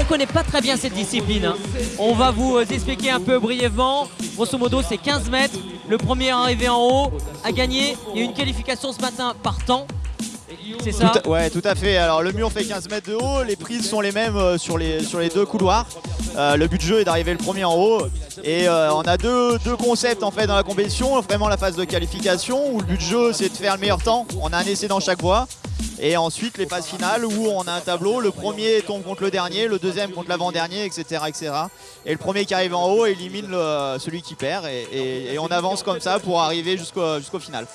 On connaît pas très bien cette discipline. hein. On va vous euh, expliquer un peu brièvement. Grosso modo, c'est 15 mètres. Le premier arrivé en haut a gagné. Il y a eu une qualification ce matin par temps. C'est ça Tout à- ouais, tout à fait. Alors le mur fait 15 mètres de haut, les prises sont les mêmes euh, sur les, sur les deux couloirs. Euh, le but de jeu est d'arriver le premier en haut. Et euh, on a deux, deux concepts en fait dans la compétition. Vraiment la phase de qualification où le but de jeu c'est de faire le meilleur temps. On a un essai dans chaque voie. Et ensuite les phases finales où on a un tableau. Le premier tombe contre le dernier, le deuxième contre l'avant-dernier, etc., etc. Et le premier qui arrive en haut élimine le- celui qui perd. Et, et- et on avance comme ça pour arriver jusqu'au jusqu'au final.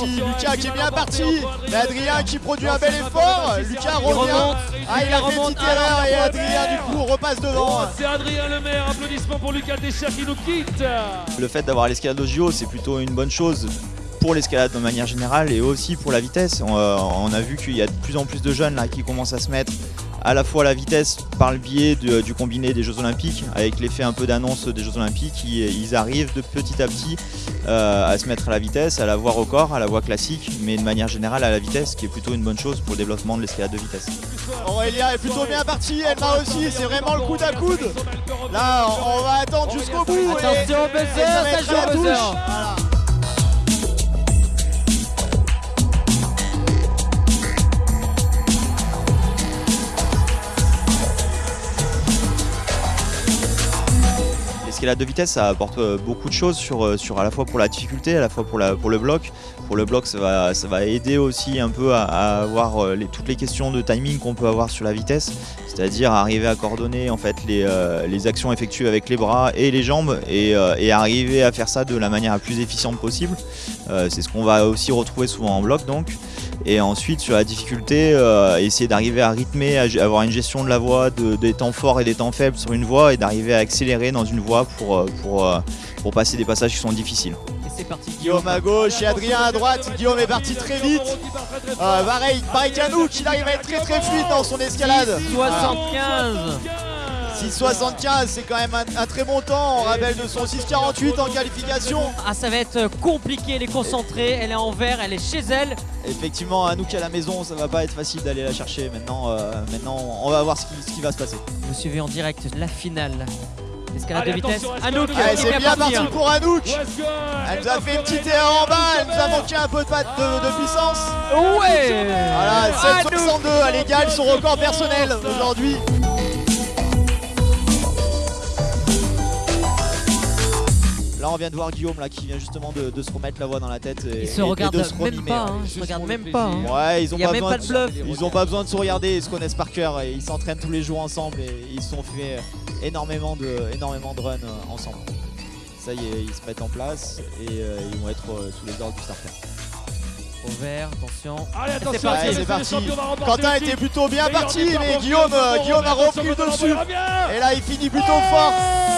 Parti, Lucas qui est bien parti, mais Adrien qui produit un bel effort, Lucas revient, ah il a fait une remonte, petite erreur alors, et Adrien du coup repasse devant. C'est Adrien Lemaire, applaudissements pour Lucas Deschers qui nous quitte. Le fait d'avoir l'escalade au JO c'est plutôt une bonne chose pour l'escalade de manière générale et aussi pour la vitesse. On, euh, on a vu qu'il y a de plus en plus de jeunes là qui commencent à se mettre à la fois la vitesse par le biais de- du combiné des Jeux Olympiques, avec l'effet un peu d'annonce des Jeux Olympiques, ils, ils arrivent de petit à petit euh, à se mettre à la vitesse, à la voie record, à la voie classique, mais de manière générale à la vitesse, qui est plutôt une bonne chose pour le développement de l'escalade de vitesse. Aurélien est plutôt bien parti, Elma aussi, c'est vraiment le coude à coude. Là, on, on va attendre jusqu'au bout. et- Attention, et ça va être à la touche. Voilà. L'escalade de vitesse, ça apporte euh, beaucoup de choses euh, sur à la fois pour la difficulté, à la fois pour, le bloc. Pour le bloc, ça va, aider aussi un peu à, avoir euh, les- toutes les questions de timing qu'on peut avoir sur la vitesse, c'est-à-dire arriver à coordonner en fait les, les actions effectuées avec les bras et les jambes et, arriver à faire ça de la manière la plus efficiente possible. C'est ce qu'on va aussi retrouver souvent en bloc donc. Et ensuite sur la difficulté, essayer d'arriver à rythmer, à avoir une gestion de la voie, de- des temps forts et des temps faibles sur une voie et d'arriver à accélérer dans une pour, euh, pour, euh, pour passer des passages qui sont difficiles. Et c'est parti. Guillaume à gauche et Adrien à droite. Guillaume est parti très vite. Euh, pareil, pareil qu'Anouk, il arrive à être très très fluide dans son escalade. 75 6,75, c'est quand même un, un très bon temps. On rappelle de son 6,48 en qualification. Ah, ça va être compliqué, elle est concentrée, elle est en vert, elle est chez elle. Effectivement, Anouk à la maison, ça va pas être facile d'aller la chercher. Maintenant, euh, maintenant on va voir ce qui, ce qui va se passer. Vous suivez en direct la finale. Escalade de vitesse. Anouk, Allez, c'est bien parti pour Anouk. Elle nous a fait une petite erreur en bas, elle nous a manqué un peu de, de, de puissance. Ouais Voilà, Anouk. 7,62, elle égale son record personnel aujourd'hui. Là, on vient de voir Guillaume là, qui vient justement de, de se remettre la voix dans la tête. Et, Ils se et- et regardent de se même pas, ouais. hein, ils se Juste regardent même pas. hein. Ouais, ils ont Il y a pas même besoin pas de bluff. Ils ont pas besoin de se regarder, ils se connaissent par cœur et ils s'entraînent tous les jours ensemble et ils se sont fait énormément de, énormément de runs euh, ensemble. Ça y est, ils se mettent en place et euh, ils vont être euh, sous les ordres du starter. Au vert, attention. Allez, C'est attention, parti. C'est parti. remporter Quentin était plutôt bien parti, mais Guillaume, Guillaume, a repris le dessus. Et là, il finit plutôt fort.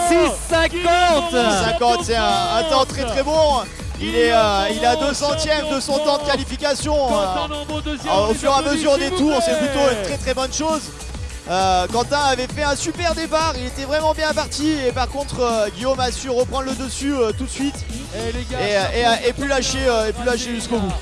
6,50 50, c'est un, un temps très très bon. Il est, euh, il est à 2 centièmes de son temps de qualification. Euh, au fur et à mesure des tours, c'est plutôt une très très bonne chose. Euh, Quentin avait fait un super départ, il était vraiment bien parti et par contre euh, Guillaume a su reprendre le dessus euh, tout de suite les gars, et, et, et plus lâcher, et plus lâcher jusqu'au bout.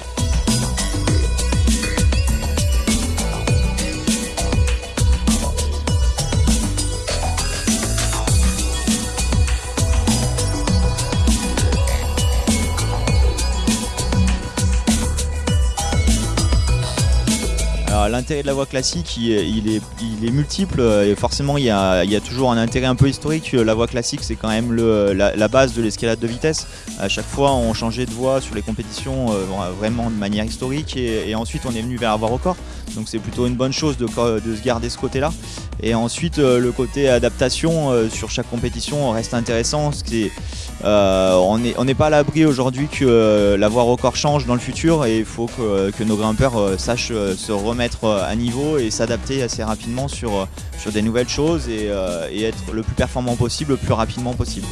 L'intérêt de la voie classique, il est, il est, multiple euh, et forcément il y, a, il y a toujours un intérêt un peu historique. La voie classique c'est quand même le- la, la base de l'escalade de vitesse. À chaque fois on changeait de voie sur les compétitions euh, vraiment de manière historique et, ensuite on est venu vers la voie record. Donc c'est plutôt une bonne chose de, de se garder ce côté-là. Et ensuite euh, le côté adaptation euh, sur chaque compétition reste intéressant. Est, euh, on n'est on pas à l'abri aujourd'hui que euh, la voie record change dans le futur et il faut que, que nos grimpeurs euh, sachent euh, se remettre euh, à niveau et s'adapter assez rapidement sur, euh, des nouvelles choses euh, et être le plus performant possible le plus rapidement possible.